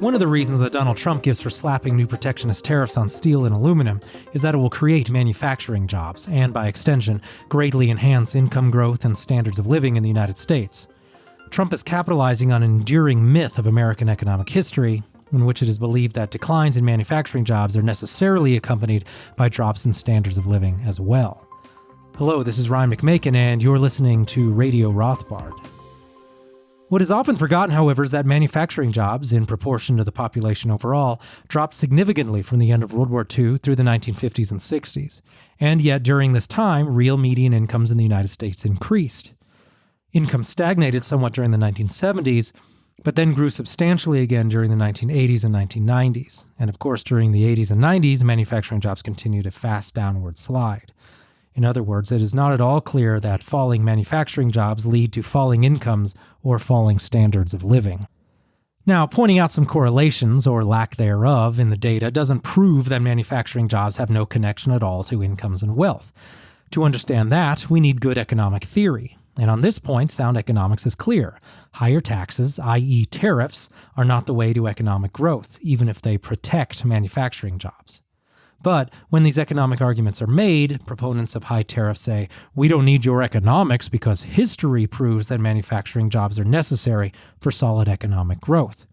One of the reasons that Donald Trump gives for slapping new protectionist tariffs on steel and aluminum is that it will create manufacturing jobs, and by extension, greatly enhance income growth and standards of living in the United States. Trump is capitalizing on an enduring myth of American economic history, in which it is believed that declines in manufacturing jobs are necessarily accompanied by drops in standards of living as well. Hello, this is Ryan McMaken, and you're listening to Radio Rothbard. What is often forgotten, however, is that manufacturing jobs, in proportion to the population overall, dropped significantly from the end of World War II through the 1950s and 60s. And yet, during this time, real median incomes in the United States increased. Income stagnated somewhat during the 1970s, but then grew substantially again during the 1980s and 1990s. And of course, during the 80s and 90s, manufacturing jobs continued a fast downward slide. In other words, it is not at all clear that falling manufacturing jobs lead to falling incomes or falling standards of living. Now, pointing out some correlations, or lack thereof, in the data doesn't prove that manufacturing jobs have no connection at all to incomes and wealth. To understand that, we need good economic theory. And on this point, sound economics is clear. Higher taxes, i.e., tariffs, are not the way to economic growth, even if they protect manufacturing jobs. But when these economic arguments are made, proponents of high tariffs say, we don't need your economics because history proves that manufacturing jobs are necessary for solid economic growth.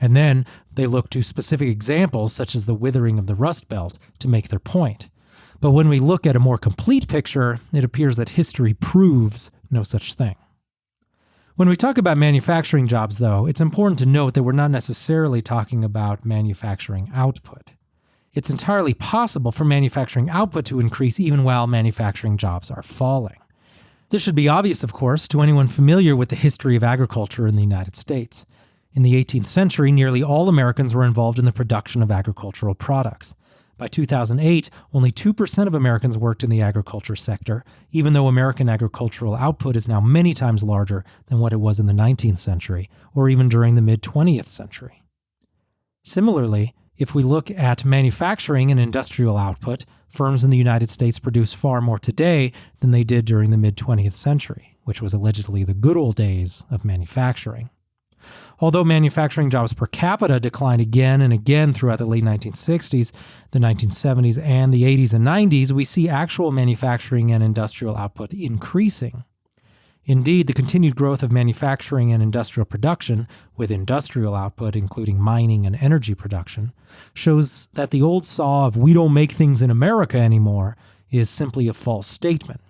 And then they look to specific examples, such as the withering of the Rust Belt, to make their point. But when we look at a more complete picture, it appears that history proves no such thing. When we talk about manufacturing jobs, though, it's important to note that we're not necessarily talking about manufacturing output it's entirely possible for manufacturing output to increase even while manufacturing jobs are falling. This should be obvious, of course, to anyone familiar with the history of agriculture in the United States. In the 18th century, nearly all Americans were involved in the production of agricultural products. By 2008, only 2% of Americans worked in the agriculture sector, even though American agricultural output is now many times larger than what it was in the 19th century, or even during the mid 20th century. Similarly, if we look at manufacturing and industrial output, firms in the United States produce far more today than they did during the mid 20th century, which was allegedly the good old days of manufacturing. Although manufacturing jobs per capita declined again and again throughout the late 1960s, the 1970s, and the 80s and 90s, we see actual manufacturing and industrial output increasing. Indeed, the continued growth of manufacturing and industrial production, with industrial output including mining and energy production, shows that the old saw of we don't make things in America anymore is simply a false statement.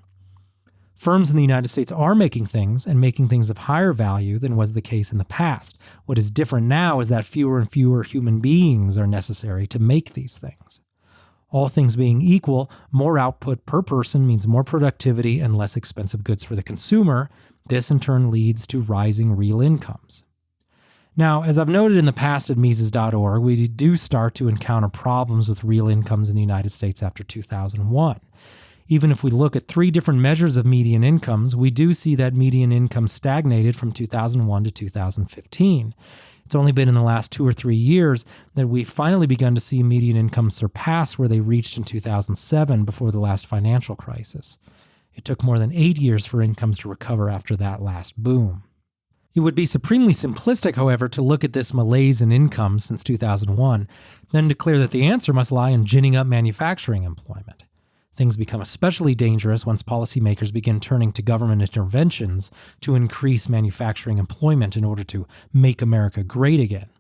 Firms in the United States are making things and making things of higher value than was the case in the past. What is different now is that fewer and fewer human beings are necessary to make these things. All things being equal, more output per person means more productivity and less expensive goods for the consumer. This in turn leads to rising real incomes. Now, as I've noted in the past at Mises.org, we do start to encounter problems with real incomes in the United States after 2001. Even if we look at three different measures of median incomes, we do see that median income stagnated from 2001 to 2015. It's only been in the last two or three years that we've finally begun to see median income surpass where they reached in 2007 before the last financial crisis. It took more than eight years for incomes to recover after that last boom. It would be supremely simplistic, however, to look at this malaise in income since 2001, then declare that the answer must lie in ginning up manufacturing employment. Things become especially dangerous once policymakers begin turning to government interventions to increase manufacturing employment in order to make America great again.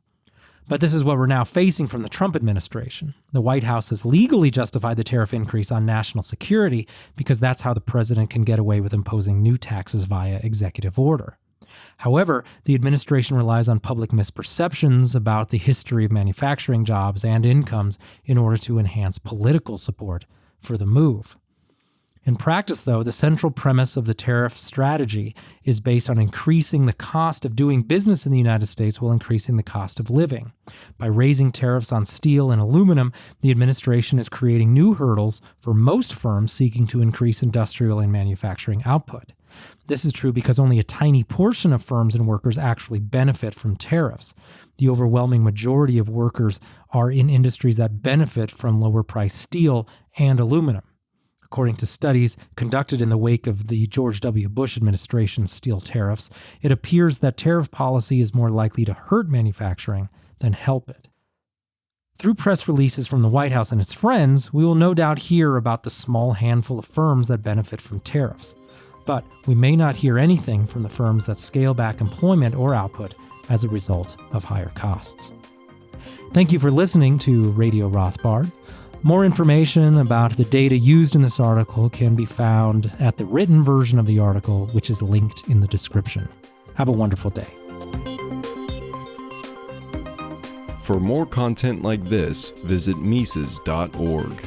But this is what we're now facing from the Trump administration. The White House has legally justified the tariff increase on national security because that's how the president can get away with imposing new taxes via executive order. However, the administration relies on public misperceptions about the history of manufacturing jobs and incomes in order to enhance political support for the move. In practice, though, the central premise of the tariff strategy is based on increasing the cost of doing business in the United States while increasing the cost of living. By raising tariffs on steel and aluminum, the administration is creating new hurdles for most firms seeking to increase industrial and manufacturing output. This is true because only a tiny portion of firms and workers actually benefit from tariffs. The overwhelming majority of workers are in industries that benefit from lower priced steel and aluminum. According to studies conducted in the wake of the George W. Bush administration's steel tariffs, it appears that tariff policy is more likely to hurt manufacturing than help it. Through press releases from the White House and its friends, we will no doubt hear about the small handful of firms that benefit from tariffs. But we may not hear anything from the firms that scale back employment or output as a result of higher costs. Thank you for listening to Radio Rothbard. More information about the data used in this article can be found at the written version of the article, which is linked in the description. Have a wonderful day. For more content like this, visit Mises.org.